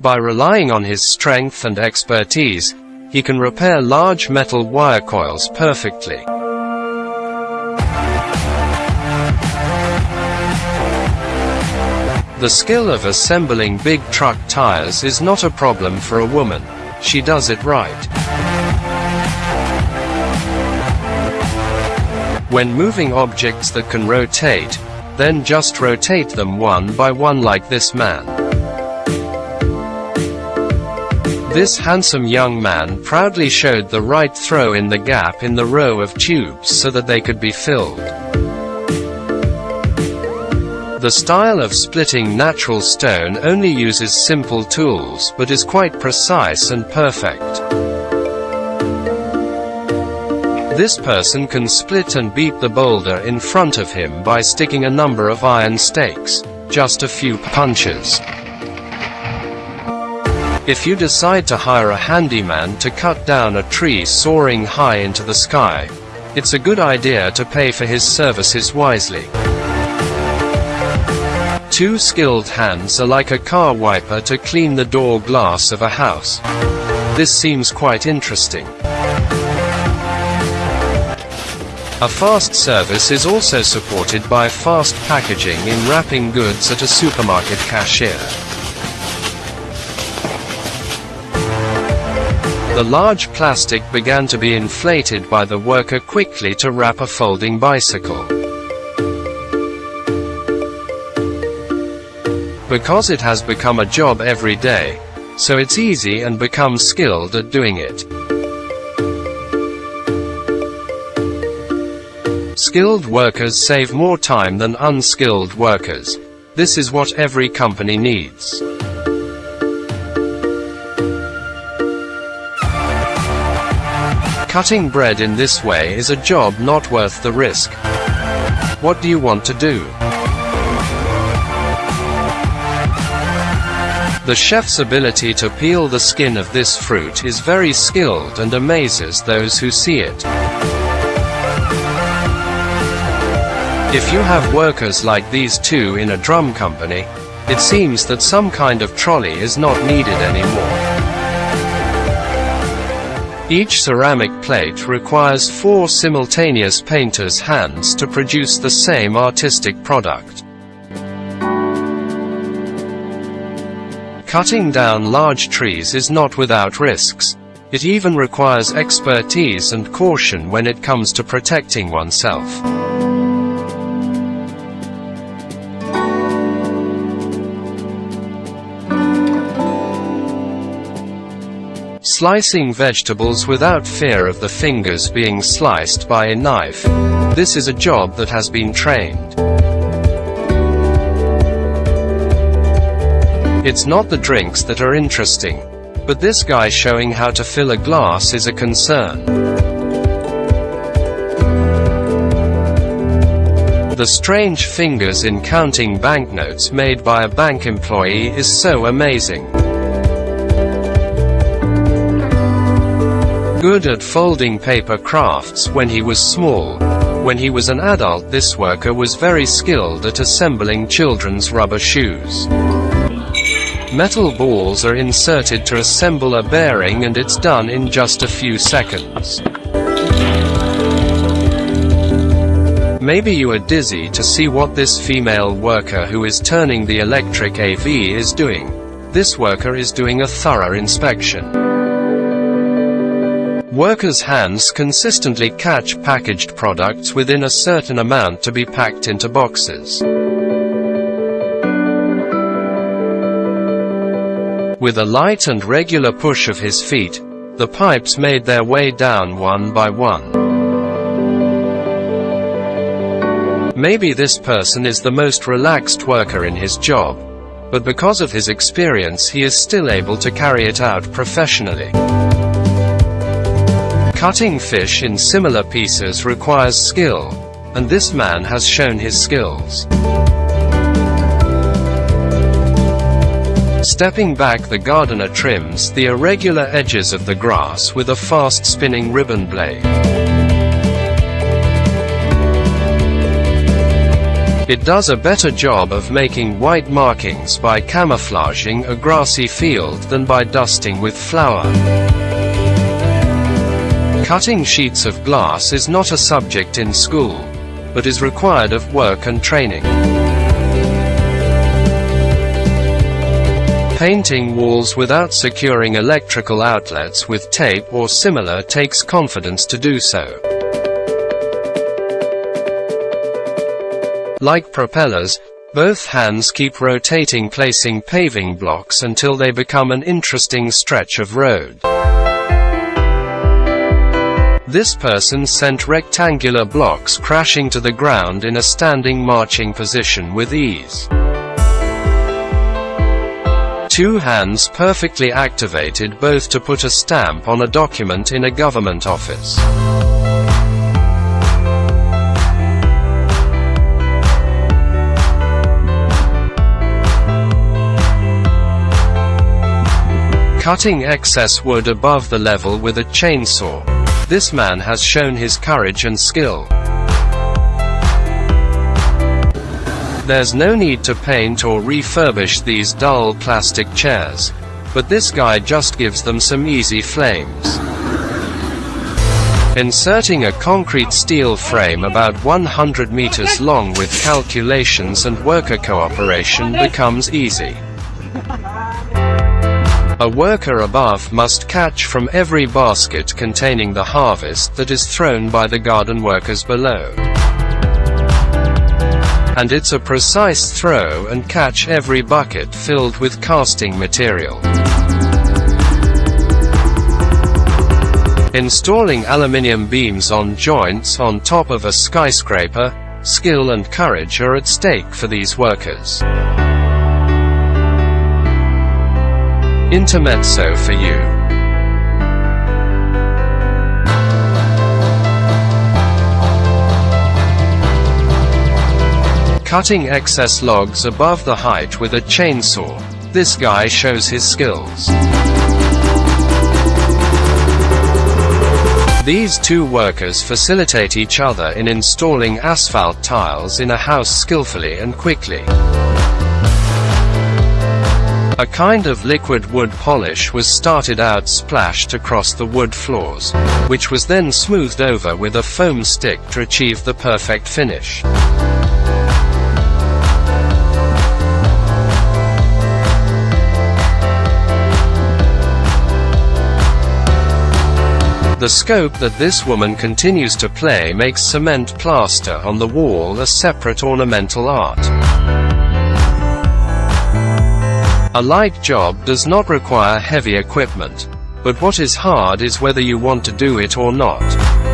By relying on his strength and expertise, he can repair large metal wire coils perfectly. The skill of assembling big truck tires is not a problem for a woman. She does it right. When moving objects that can rotate, then just rotate them one by one like this man. This handsome young man proudly showed the right throw in the gap in the row of tubes so that they could be filled. The style of splitting natural stone only uses simple tools but is quite precise and perfect. This person can split and beat the boulder in front of him by sticking a number of iron stakes, just a few punches. If you decide to hire a handyman to cut down a tree soaring high into the sky, it's a good idea to pay for his services wisely. Two skilled hands are like a car wiper to clean the door glass of a house. This seems quite interesting. A fast service is also supported by fast packaging in wrapping goods at a supermarket cashier. The large plastic began to be inflated by the worker quickly to wrap a folding bicycle. Because it has become a job every day, so it's easy and become skilled at doing it. Skilled workers save more time than unskilled workers. This is what every company needs. Cutting bread in this way is a job not worth the risk. What do you want to do? The chef's ability to peel the skin of this fruit is very skilled and amazes those who see it. If you have workers like these two in a drum company, it seems that some kind of trolley is not needed anymore. Each ceramic plate requires four simultaneous painter's hands to produce the same artistic product. Cutting down large trees is not without risks. It even requires expertise and caution when it comes to protecting oneself. Slicing vegetables without fear of the fingers being sliced by a knife. This is a job that has been trained. It's not the drinks that are interesting. But this guy showing how to fill a glass is a concern. The strange fingers in counting banknotes made by a bank employee is so amazing. Good at folding paper crafts when he was small. When he was an adult this worker was very skilled at assembling children's rubber shoes. Metal balls are inserted to assemble a bearing and it's done in just a few seconds. Maybe you are dizzy to see what this female worker who is turning the electric AV is doing. This worker is doing a thorough inspection. Workers' hands consistently catch packaged products within a certain amount to be packed into boxes. With a light and regular push of his feet, the pipes made their way down one by one. Maybe this person is the most relaxed worker in his job, but because of his experience he is still able to carry it out professionally. Cutting fish in similar pieces requires skill, and this man has shown his skills. Stepping back the gardener trims the irregular edges of the grass with a fast spinning ribbon blade. It does a better job of making white markings by camouflaging a grassy field than by dusting with flour. Cutting sheets of glass is not a subject in school, but is required of work and training. Painting walls without securing electrical outlets with tape or similar takes confidence to do so. Like propellers, both hands keep rotating placing paving blocks until they become an interesting stretch of road. This person sent rectangular blocks crashing to the ground in a standing marching position with ease. Two hands perfectly activated both to put a stamp on a document in a government office. Cutting excess wood above the level with a chainsaw. This man has shown his courage and skill. There's no need to paint or refurbish these dull plastic chairs, but this guy just gives them some easy flames. Inserting a concrete steel frame about 100 meters long with calculations and worker cooperation becomes easy. A worker above must catch from every basket containing the harvest that is thrown by the garden workers below and it's a precise throw and catch every bucket filled with casting material. Installing aluminium beams on joints on top of a skyscraper, skill and courage are at stake for these workers. Intermezzo for you. cutting excess logs above the height with a chainsaw. This guy shows his skills. These two workers facilitate each other in installing asphalt tiles in a house skillfully and quickly. A kind of liquid wood polish was started out splashed across the wood floors, which was then smoothed over with a foam stick to achieve the perfect finish. The scope that this woman continues to play makes cement plaster on the wall a separate ornamental art. A light job does not require heavy equipment. But what is hard is whether you want to do it or not.